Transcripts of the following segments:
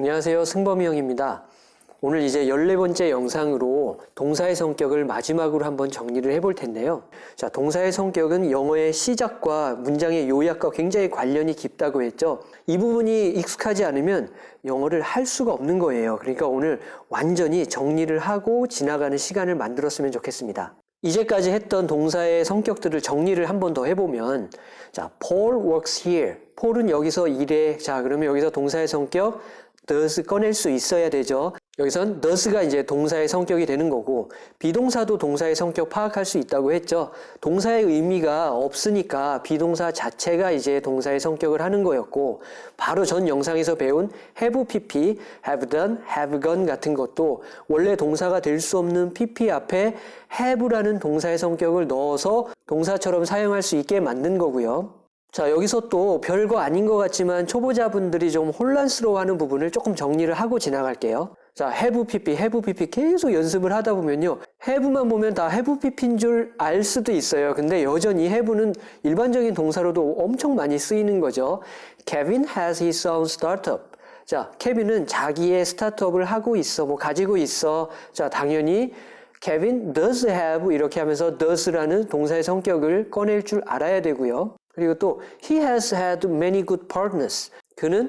안녕하세요. 승범이 형입니다. 오늘 이제 14번째 영상으로 동사의 성격을 마지막으로 한번 정리를 해볼 텐데요. 자, 동사의 성격은 영어의 시작과 문장의 요약과 굉장히 관련이 깊다고 했죠. 이 부분이 익숙하지 않으면 영어를 할 수가 없는 거예요. 그러니까 오늘 완전히 정리를 하고 지나가는 시간을 만들었으면 좋겠습니다. 이제까지 했던 동사의 성격들을 정리를 한 번 더 해보면 자, Paul works here. 폴은 여기서 일해. 자, 그러면 여기서 동사의 성격 does 꺼낼 수 있어야 되죠. 여기선 does가 이제 동사의 성격이 되는 거고 비동사도 동사의 성격 파악할 수 있다고 했죠. 동사의 의미가 없으니까 비동사 자체가 이제 동사의 성격을 하는 거였고 바로 전 영상에서 배운 have pp, have done, have gone 같은 것도 원래 동사가 될 수 없는 pp 앞에 have라는 동사의 성격을 넣어서 동사처럼 사용할 수 있게 만든 거고요. 자, 여기서 또 별거 아닌 것 같지만 초보자분들이 좀 혼란스러워하는 부분을 조금 정리를 하고 지나갈게요. 자, have pp, have pp 계속 연습을 하다 보면요. have만 보면 다 have pp인 줄 알 수도 있어요. 근데 여전히 have는 일반적인 동사로도 엄청 많이 쓰이는 거죠. Kevin has his own startup. 자, 케빈은 자기의 스타트업을 하고 있어, 뭐 가지고 있어. 자, 당연히 Kevin does have 이렇게 하면서 does라는 동사의 성격을 꺼낼 줄 알아야 되고요. 그리고 또 he has had many good partners. 그는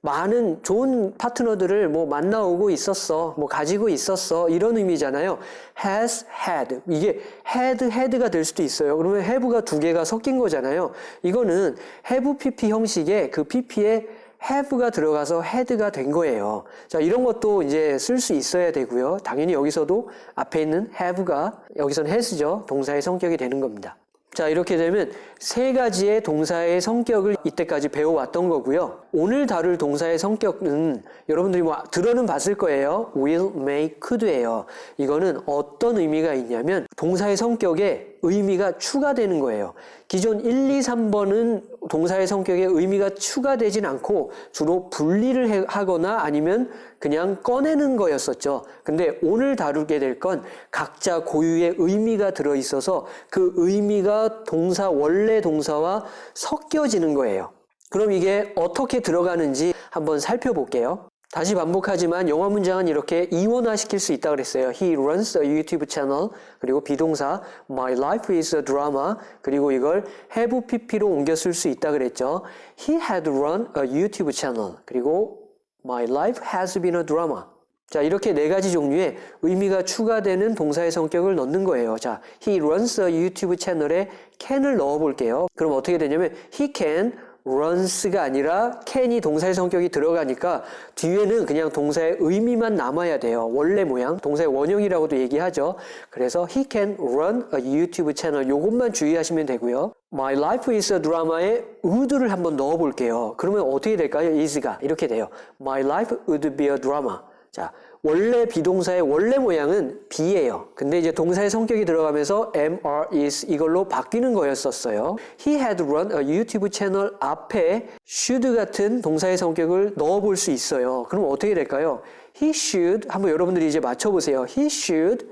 많은 좋은 파트너들을 뭐 만나오고 있었어, 뭐 가지고 있었어 이런 의미잖아요. has had 이게 had had가 될 수도 있어요. 그러면 have가 두 개가 섞인 거잖아요. 이거는 have pp 형식의 그 pp에 have가 들어가서 had가 된 거예요. 자, 이런 것도 이제 쓸 수 있어야 되고요. 당연히 여기서도 앞에 있는 have가 여기선 has죠. 동사의 성격이 되는 겁니다. 자, 이렇게 되면 세 가지의 동사의 성격을 이때까지 배워왔던 거고요. 오늘 다룰 동사의 성격은 여러분들이 뭐 들어는 봤을 거예요. will, may, could예요. 이거는 어떤 의미가 있냐면 동사의 성격에 의미가 추가되는 거예요. 기존 1, 2, 3번은 동사의 성격에 의미가 추가되진 않고 주로 분리를 하거나 아니면 그냥 꺼내는 거였었죠. 근데 오늘 다루게 될 건 각자 고유의 의미가 들어 있어서 그 의미가 동사 원래 동사와 섞여지는 거예요. 그럼 이게 어떻게 들어가는지 한번 살펴볼게요. 다시 반복하지만 영어 문장은 이렇게 이원화시킬 수 있다고 그랬어요. He runs a YouTube channel 그리고 비동사 My life is a drama 그리고 이걸 have pp로 옮겨 쓸 수 있다 그랬죠. He had run a YouTube channel 그리고 My life has been a drama 자 이렇게 네 가지 종류의 의미가 추가되는 동사의 성격을 넣는 거예요. 자, he runs a YouTube 채널에 can을 넣어 볼게요. 그럼 어떻게 되냐면 he can runs가 아니라 can이 동사의 성격이 들어가니까 뒤에는 그냥 동사의 의미만 남아야 돼요. 원래 모양, 동사의 원형이라고도 얘기하죠. 그래서 he can run a YouTube 채널 요것만 주의하시면 되고요. My life is a drama에 would를 한번 넣어 볼게요. 그러면 어떻게 될까요? is가 이렇게 돼요. My life would be a drama. 자, 원래 비동사의 원래 모양은 be예요. 근데 이제 동사의 성격이 들어가면서 am, are, is 이걸로 바뀌는 거였었어요. He had run a YouTube 채널 앞에 should 같은 동사의 성격을 넣어볼 수 있어요. 그럼 어떻게 될까요? He should 한번 여러분들이 이제 맞춰보세요. He should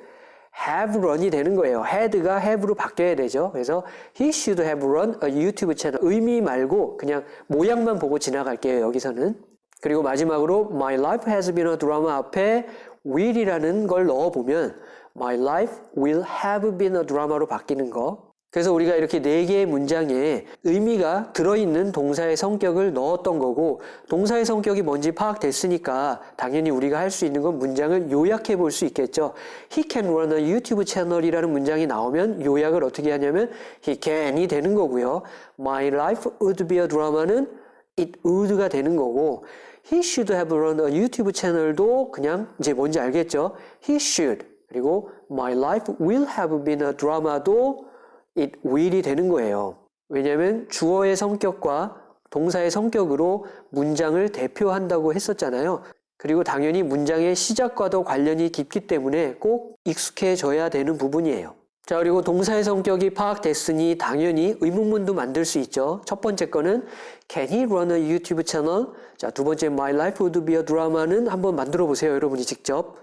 have run이 되는 거예요. had가 have로 바뀌어야 되죠. 그래서 he should have run a YouTube 채널 의미 말고 그냥 모양만 보고 지나갈게요. 여기서는. 그리고 마지막으로 My life has been a drama 앞에 will이라는 걸 넣어보면 My life will have been a drama로 바뀌는 거. 그래서 우리가 이렇게 네 개의 문장에 의미가 들어있는 동사의 성격을 넣었던 거고 동사의 성격이 뭔지 파악됐으니까 당연히 우리가 할 수 있는 건 문장을 요약해 볼 수 있겠죠. He can run a YouTube 채널이라는 문장이 나오면 요약을 어떻게 하냐면 He can이 되는 거고요. My life would be a drama는 it would가 되는 거고 he should have run a YouTube 채널도 그냥 이제 뭔지 알겠죠? he should 그리고 my life will have been a drama도 it will이 되는 거예요. 왜냐하면 주어의 성격과 동사의 성격으로 문장을 대표한다고 했었잖아요. 그리고 당연히 문장의 시작과도 관련이 깊기 때문에 꼭 익숙해져야 되는 부분이에요. 자 그리고 동사의 성격이 파악됐으니 당연히 의문문도 만들 수 있죠. 첫 번째 거는 Can he run a YouTube channel? 자두 번째 My life would be a drama는 한번 만들어 보세요. 여러분이 직접.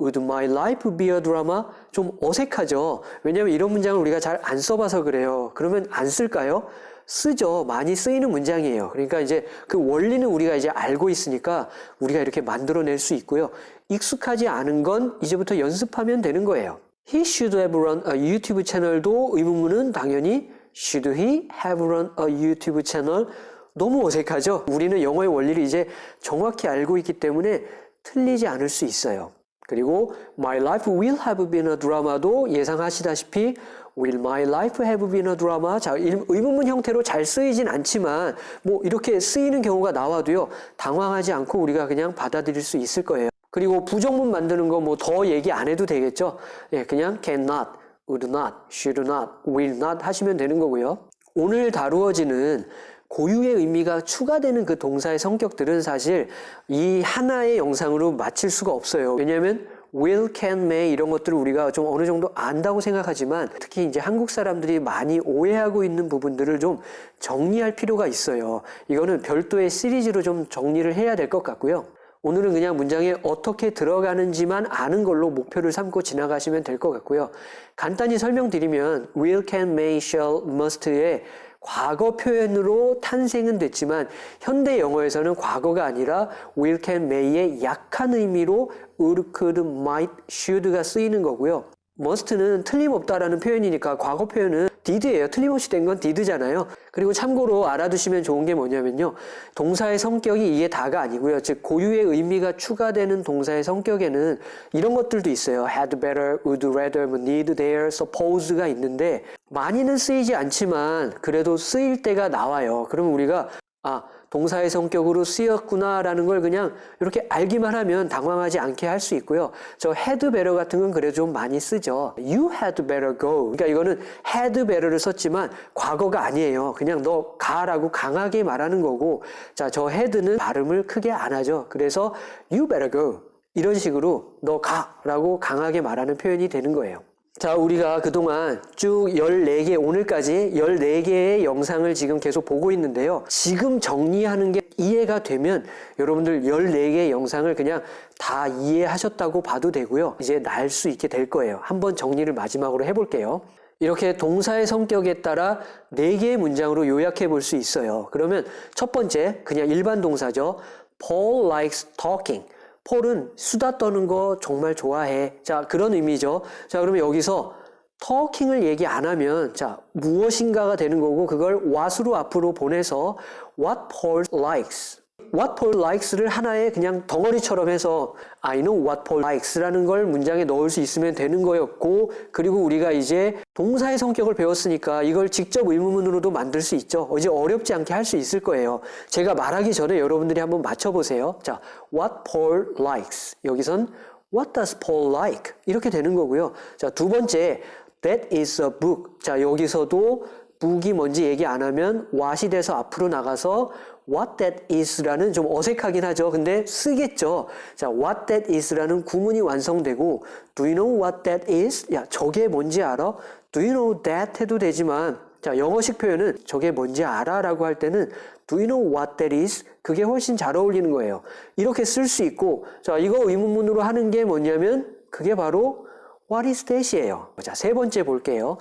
Would my life be a drama? 좀 어색하죠. 왜냐하면 이런 문장을 우리가 잘 안 써봐서 그래요. 그러면 안 쓸까요? 쓰죠. 많이 쓰이는 문장이에요. 그러니까 이제 그 원리는 우리가 이제 알고 있으니까 우리가 이렇게 만들어낼 수 있고요. 익숙하지 않은 건 이제부터 연습하면 되는 거예요. He should have run a YouTube 채널도 의문문은 당연히 should he have run a YouTube 채널 너무 어색하죠? 우리는 영어의 원리를 이제 정확히 알고 있기 때문에 틀리지 않을 수 있어요. 그리고 My life will have been a drama도 예상하시다시피 Will my life have been a drama? 자, 의문문 형태로 잘 쓰이진 않지만 뭐 이렇게 쓰이는 경우가 나와도요. 당황하지 않고 우리가 그냥 받아들일 수 있을 거예요. 그리고 부정문 만드는 거 뭐 더 얘기 안 해도 되겠죠. 예, 그냥 cannot, would not, should not, will not 하시면 되는 거고요. 오늘 다루어지는 고유의 의미가 추가되는 그 동사의 성격들은 사실 이 하나의 영상으로 마칠 수가 없어요. 왜냐하면 will, can, may 이런 것들을 우리가 좀 어느 정도 안다고 생각하지만 특히 이제 한국 사람들이 많이 오해하고 있는 부분들을 좀 정리할 필요가 있어요. 이거는 별도의 시리즈로 좀 정리를 해야 될 것 같고요. 오늘은 그냥 문장에 어떻게 들어가는지만 아는 걸로 목표를 삼고 지나가시면 될 것 같고요. 간단히 설명드리면 will, can, may, shall, must의 과거 표현으로 탄생은 됐지만 현대 영어에서는 과거가 아니라 will, can, may의 약한 의미로 would, could, might, should가 쓰이는 거고요. must는 틀림없다라는 표현이니까 과거 표현은 did예요. 틀림없이 된 건 did잖아요. 그리고 참고로 알아두시면 좋은 게 뭐냐면요. 동사의 성격이 이게 다가 아니고요. 즉 고유의 의미가 추가되는 동사의 성격에는 이런 것들도 있어요. had better, would rather, 뭐 need, there, suppose가 있는데 많이는 쓰이지 않지만 그래도 쓰일 때가 나와요. 그러면 우리가 아 동사의 성격으로 쓰였구나라는 걸 그냥 이렇게 알기만 하면 당황하지 않게 할 수 있고요. 저 had better 같은 건 그래도 좀 많이 쓰죠. You had better go. 그러니까 이거는 had better를 썼지만 과거가 아니에요. 그냥 너 가라고 강하게 말하는 거고 자, 저 had는 발음을 크게 안 하죠. 그래서 you better go. 이런 식으로 너 가라고 강하게 말하는 표현이 되는 거예요. 자, 우리가 그동안 쭉 14개, 오늘까지 14개의 영상을 지금 계속 보고 있는데요. 지금 정리하는 게 이해가 되면 여러분들 14개의 영상을 그냥 다 이해하셨다고 봐도 되고요. 이제 날 수 있게 될 거예요. 한번 정리를 마지막으로 해볼게요. 이렇게 동사의 성격에 따라 4개의 문장으로 요약해 볼 수 있어요. 그러면 첫 번째, 그냥 일반 동사죠. Paul likes talking. 폴은 수다 떠는 거 정말 좋아해. 자, 그런 의미죠. 자, 그러면 여기서 talking을 얘기 안 하면 자, 무엇인가가 되는 거고 그걸 what으로 앞으로 보내서 what Paul likes. What Paul likes를 하나의 그냥 덩어리처럼 해서 I know what Paul likes라는 걸 문장에 넣을 수 있으면 되는 거였고 그리고 우리가 이제 동사의 성격을 배웠으니까 이걸 직접 의문문으로도 만들 수 있죠. 이제 어렵지 않게 할 수 있을 거예요. 제가 말하기 전에 여러분들이 한번 맞춰보세요. 자, what Paul likes. 여기선 what does Paul like? 이렇게 되는 거고요. 자, 두 번째 that is a book. 자, 여기서도 book이 뭔지 얘기 안 하면 what이 돼서 앞으로 나가서 what that is라는 좀 어색하긴 하죠. 근데 쓰겠죠. 자, what that is라는 구문이 완성되고 do you know what that is? 야, 저게 뭔지 알아? do you know that 해도 되지만 자, 영어식 표현은 저게 뭔지 알아? 라고 할 때는 do you know what that is? 그게 훨씬 잘 어울리는 거예요. 이렇게 쓸 수 있고 자, 이거 의문문으로 하는 게 뭐냐면 그게 바로 what is that이에요. 자, 세 번째 볼게요.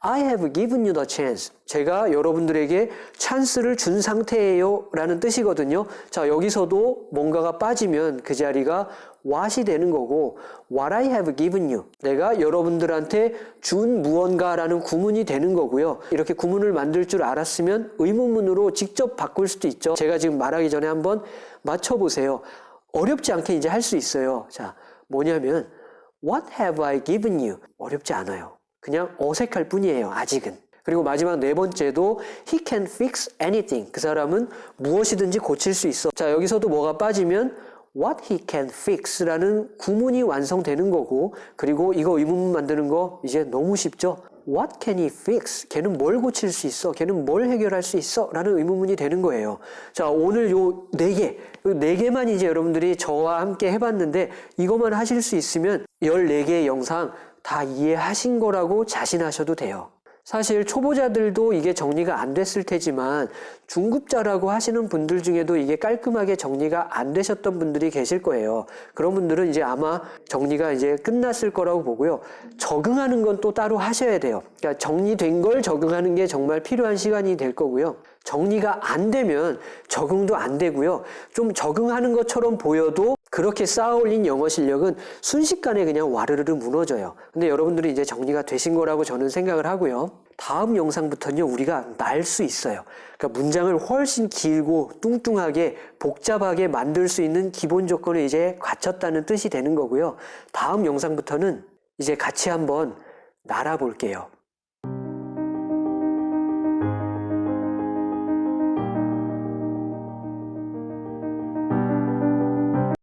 I have given you the chance. 제가 여러분들에게 찬스를 준 상태예요. 라는 뜻이거든요. 자, 여기서도 뭔가가 빠지면 그 자리가 what이 되는 거고 what I have given you. 내가 여러분들한테 준 무언가라는 구문이 되는 거고요. 이렇게 구문을 만들 줄 알았으면 의문문으로 직접 바꿀 수도 있죠. 제가 지금 말하기 전에 한번 맞춰보세요. 어렵지 않게 이제 할 수 있어요. 자, 뭐냐면 What have I given you? 어렵지 않아요. 그냥 어색할 뿐이에요. 아직은. 그리고 마지막 네 번째도 he can fix anything. 그 사람은 무엇이든지 고칠 수 있어. 자, 여기서도 뭐가 빠지면 what he can fix라는 구문이 완성되는 거고 그리고 이거 의문문 만드는 거 이제 너무 쉽죠? What can he fix? 걔는 뭘 고칠 수 있어? 걔는 뭘 해결할 수 있어? 라는 의문문이 되는 거예요. 자, 오늘 요 네 개, 네 개만 이제 여러분들이 저와 함께 해봤는데 이것만 하실 수 있으면 14개의 영상 다 이해하신 거라고 자신하셔도 돼요. 사실 초보자들도 이게 정리가 안 됐을 테지만 중급자라고 하시는 분들 중에도 이게 깔끔하게 정리가 안 되셨던 분들이 계실 거예요. 그런 분들은 이제 아마 정리가 이제 끝났을 거라고 보고요. 적응하는 건 또 따로 하셔야 돼요. 그러니까 정리된 걸 적응하는 게 정말 필요한 시간이 될 거고요. 정리가 안 되면 적응도 안 되고요. 좀 적응하는 것처럼 보여도 그렇게 쌓아올린 영어 실력은 순식간에 그냥 와르르르 무너져요. 근데 여러분들이 이제 정리가 되신 거라고 저는 생각을 하고요. 다음 영상부터는요, 우리가 날 수 있어요. 그러니까 문장을 훨씬 길고 뚱뚱하게 복잡하게 만들 수 있는 기본 조건을 이제 갖췄다는 뜻이 되는 거고요. 다음 영상부터는 이제 같이 한번 날아볼게요.